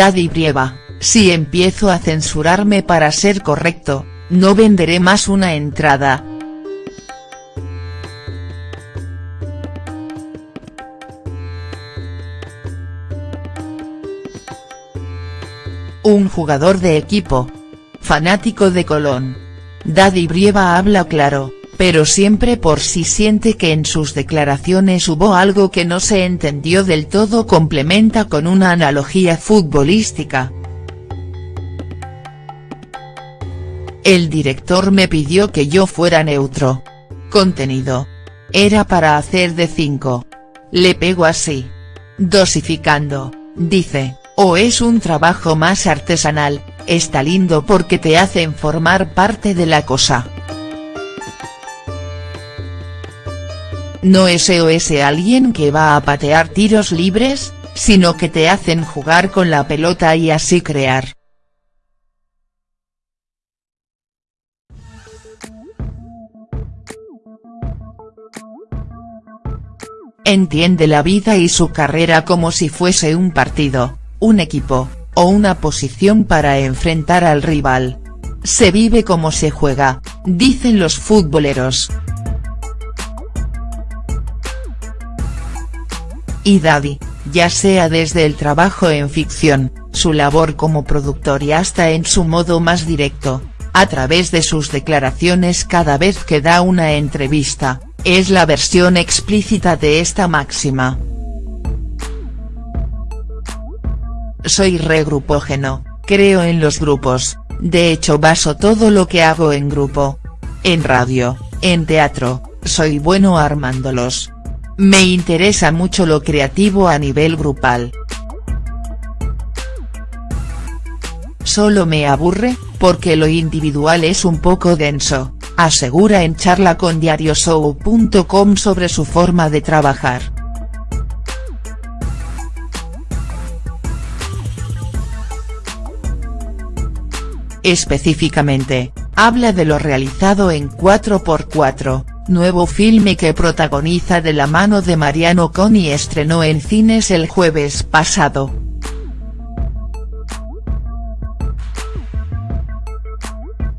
Daddy Brieva, si empiezo a censurarme para ser correcto, no venderé más una entrada. Un jugador de equipo. Fanático de Colón. Daddy Brieva habla claro, pero siempre por si siente que en sus declaraciones hubo algo que no se entendió del todo complementa con una analogía futbolística. El director me pidió que yo fuera neutro. Contenido. Era para hacer de 5. Le pego así. Dosificando, dice, o es un trabajo más artesanal, está lindo porque te hacen formar parte de la cosa. No es ese alguien que va a patear tiros libres, sino que te hacen jugar con la pelota y así crear. Entiende la vida y su carrera como si fuese un partido, un equipo, o una posición para enfrentar al rival. Se vive como se juega, dicen los futboleros. Y Daddy, ya sea desde el trabajo en ficción, su labor como productor y hasta en su modo más directo, a través de sus declaraciones cada vez que da una entrevista, es la versión explícita de esta máxima. Soy regrupógeno, creo en los grupos, de hecho baso todo lo que hago en grupo. En radio, en teatro, soy bueno armándolos. Me interesa mucho lo creativo a nivel grupal. Solo me aburre, porque lo individual es un poco denso, asegura en charla con diarioshow.com sobre su forma de trabajar. Específicamente, habla de lo realizado en 4x4, nuevo filme que protagoniza de la mano de Mariano Con y estrenó en cines el jueves pasado.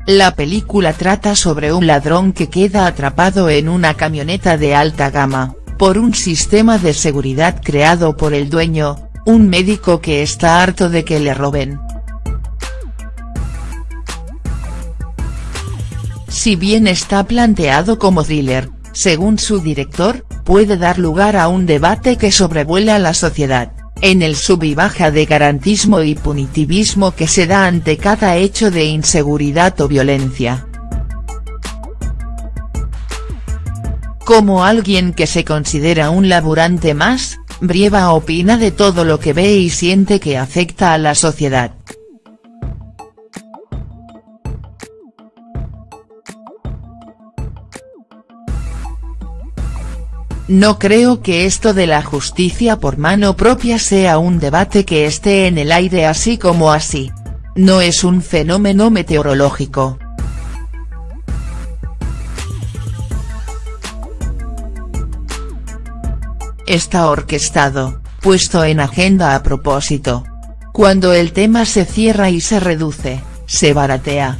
La película trata sobre un ladrón que queda atrapado en una camioneta de alta gama, por un sistema de seguridad creado por el dueño, un médico que está harto de que le roben. Si bien está planteado como thriller, según su director, puede dar lugar a un debate que sobrevuela la sociedad, en el sub y baja de garantismo y punitivismo que se da ante cada hecho de inseguridad o violencia. Como alguien que se considera un laburante más, Brieva opina de todo lo que ve y siente que afecta a la sociedad. No creo que esto de la justicia por mano propia sea un debate que esté en el aire así como así. No es un fenómeno meteorológico. Está orquestado, puesto en agenda a propósito. Cuando el tema se cierra y se reduce, se baratea.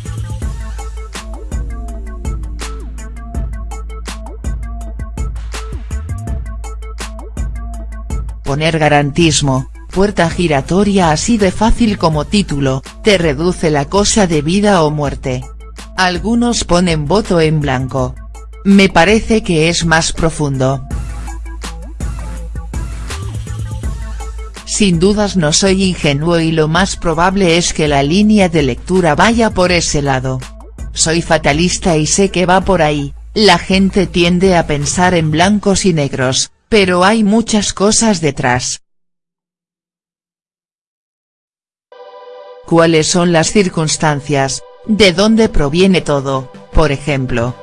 Poner garantismo, puerta giratoria así de fácil como título, te reduce la cosa de vida o muerte. Algunos ponen voto en blanco. Me parece que es más profundo. Sin dudas no soy ingenuo y lo más probable es que la línea de lectura vaya por ese lado. Soy fatalista y sé que va por ahí, la gente tiende a pensar en blancos y negros, pero hay muchas cosas detrás. ¿Cuáles son las circunstancias, de dónde proviene todo, por ejemplo?.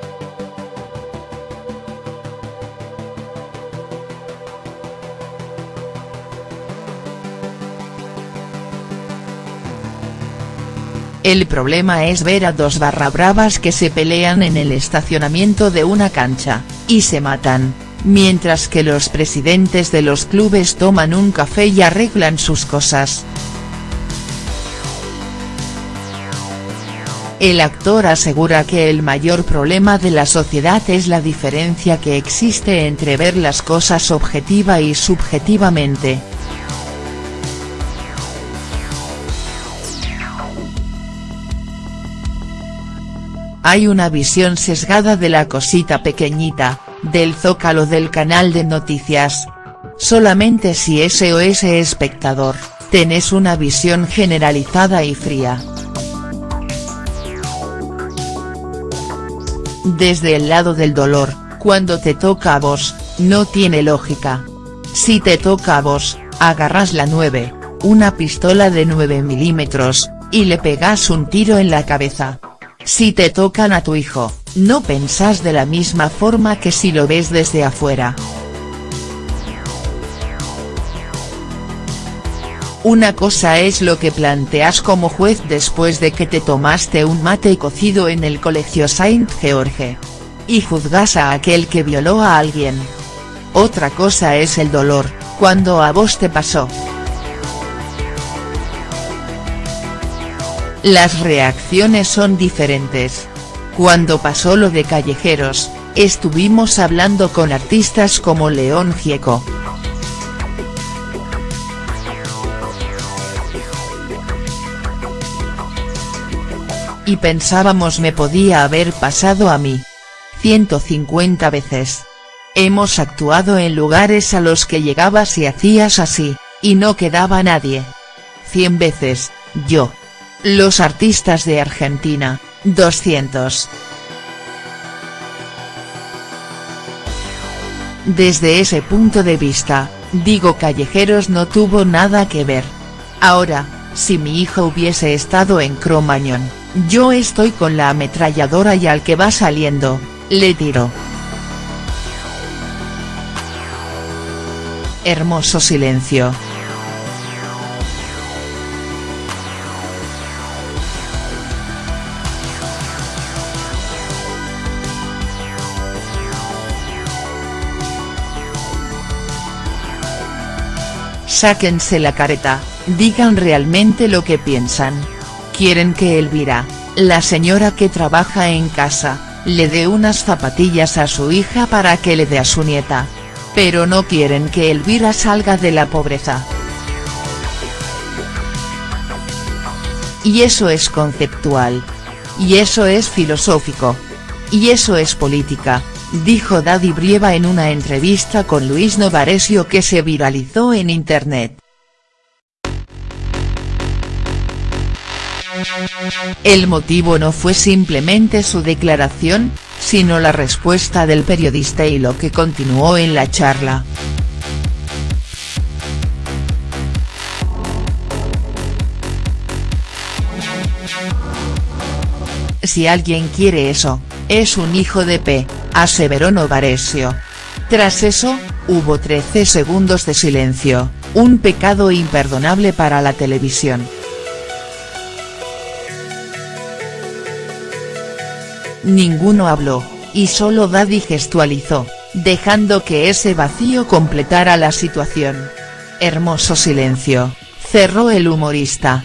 El problema es ver a dos barra bravas que se pelean en el estacionamiento de una cancha, y se matan, mientras que los presidentes de los clubes toman un café y arreglan sus cosas. El actor asegura que el mayor problema de la sociedad es la diferencia que existe entre ver las cosas objetiva y subjetivamente. Hay una visión sesgada de la cosita pequeñita, del zócalo del canal de noticias. Solamente si ese espectador, tenés una visión generalizada y fría. Desde el lado del dolor, cuando te toca a vos, no tiene lógica. Si te toca a vos, agarras la 9, una pistola de 9 milímetros, y le pegas un tiro en la cabeza. Si te tocan a tu hijo, no pensás de la misma forma que si lo ves desde afuera. Una cosa es lo que planteas como juez después de que te tomaste un mate cocido en el colegio Saint George. Y juzgas a aquel que violó a alguien. Otra cosa es el dolor, cuando a vos te pasó. Las reacciones son diferentes. Cuando pasó lo de Callejeros, estuvimos hablando con artistas como León Gieco. Y pensábamos me podía haber pasado a mí. 150 veces. Hemos actuado en lugares a los que llegabas y hacías así, y no quedaba nadie. 100 veces, yo. Los artistas de Argentina, 200. Desde ese punto de vista, digo Callejeros no tuvo nada que ver. Ahora, si mi hijo hubiese estado en Cromañón, yo estoy con la ametralladora y al que va saliendo, le tiro. Hermoso silencio. Sáquense la careta, digan realmente lo que piensan. Quieren que Elvira, la señora que trabaja en casa, le dé unas zapatillas a su hija para que le dé a su nieta. Pero no quieren que Elvira salga de la pobreza. Y eso es conceptual. Y eso es filosófico. Y eso es política, dijo Daddy Brieva en una entrevista con Luis Novaresio que se viralizó en internet. El motivo no fue simplemente su declaración, sino la respuesta del periodista y lo que continuó en la charla. Si alguien quiere eso, es un hijo de P aseveró Novaresio. Tras eso, hubo 13 segundos de silencio, un pecado imperdonable para la televisión. Ninguno habló, y solo Daddy gestualizó, dejando que ese vacío completara la situación. Hermoso silencio, cerró el humorista.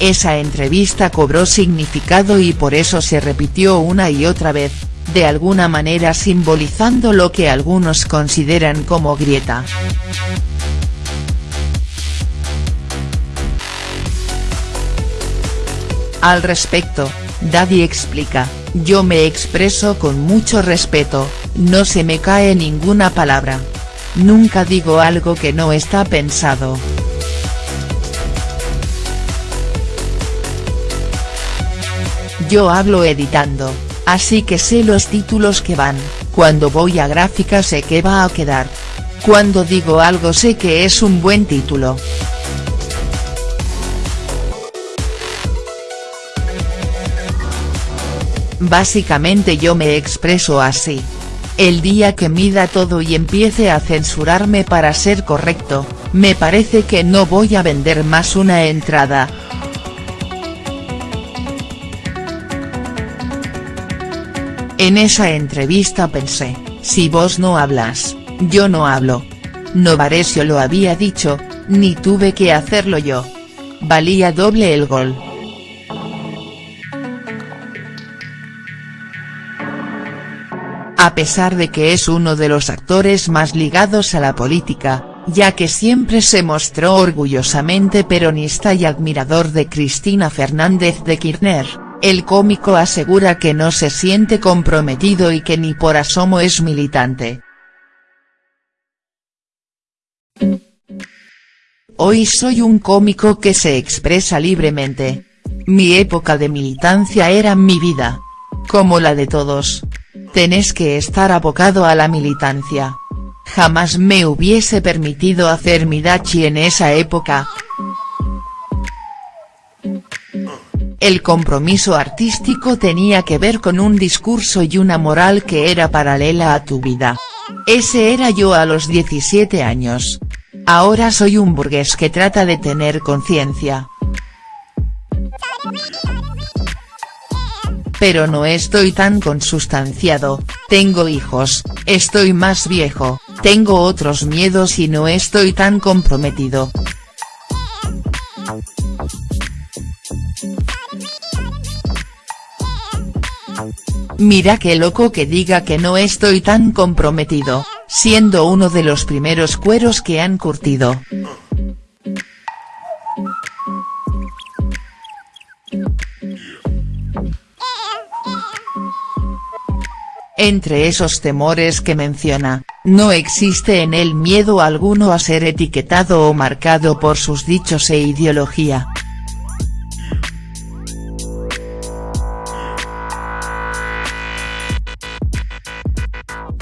Esa entrevista cobró significado y por eso se repitió una y otra vez, de alguna manera simbolizando lo que algunos consideran como grieta. Al respecto, Daddy explica, yo me expreso con mucho respeto, no se me cae ninguna palabra. Nunca digo algo que no está pensado. Yo hablo editando, así que sé los títulos que van, cuando voy a gráfica sé que va a quedar. Cuando digo algo sé que es un buen título. Básicamente yo me expreso así. El día que mida todo y empiece a censurarme para ser correcto, me parece que no voy a vender más una entrada, En esa entrevista pensé, si vos no hablas, yo no hablo. Novaresio lo había dicho, ni tuve que hacerlo yo. Valía doble el gol. A pesar de que es uno de los actores más ligados a la política, ya que siempre se mostró orgullosamente peronista y admirador de Cristina Fernández de Kirchner, el cómico asegura que no se siente comprometido y que ni por asomo es militante. Hoy soy un cómico que se expresa libremente. Mi época de militancia era mi vida. Como la de todos. Tenés que estar abocado a la militancia. Jamás me hubiese permitido hacer mi dachi en esa época. El compromiso artístico tenía que ver con un discurso y una moral que era paralela a tu vida. Ese era yo a los 17 años. Ahora soy un burgués que trata de tener conciencia. Pero no estoy tan consustanciado, tengo hijos, estoy más viejo, tengo otros miedos y no estoy tan comprometido. Mira qué loco que diga que no estoy tan comprometido, siendo uno de los primeros cueros que han curtido. Entre esos temores que menciona, no existe en él miedo alguno a ser etiquetado o marcado por sus dichos e ideología.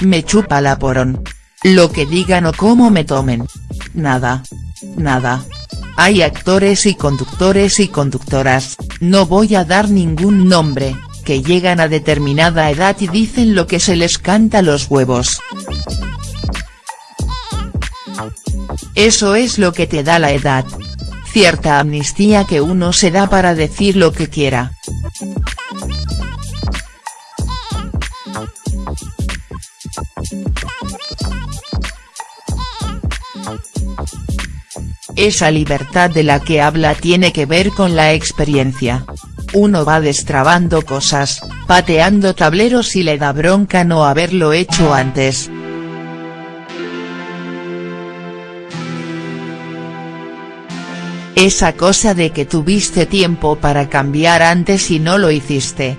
Me chupa la porón. Lo que digan o cómo me tomen. Nada. Nada. Hay actores y conductores y conductoras, no voy a dar ningún nombre, que llegan a determinada edad y dicen lo que se les canta los huevos. Eso es lo que te da la edad. Cierta amnistía que uno se da para decir lo que quiera. Esa libertad de la que habla tiene que ver con la experiencia. Uno va destrabando cosas, pateando tableros y le da bronca no haberlo hecho antes. Esa cosa de que tuviste tiempo para cambiar antes y no lo hiciste.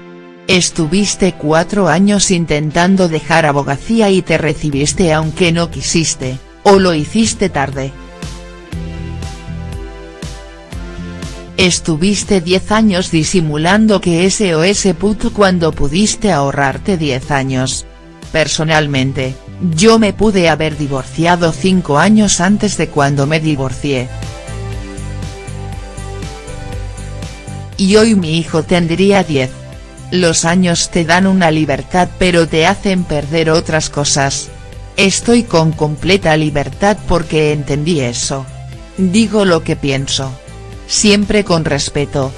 Estuviste cuatro años intentando dejar abogacía y te recibiste aunque no quisiste, o lo hiciste tarde. Estuviste 10 años disimulando que ese puto cuando pudiste ahorrarte 10 años. Personalmente, yo me pude haber divorciado 5 años antes de cuando me divorcié. Y hoy mi hijo tendría 10. Los años te dan una libertad pero te hacen perder otras cosas. Estoy con completa libertad porque entendí eso. Digo lo que pienso siempre con respeto.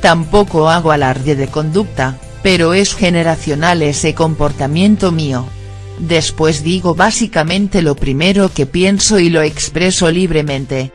Tampoco hago alarde de conducta, pero es generacional ese comportamiento mío. Después digo básicamente lo primero que pienso y lo expreso libremente,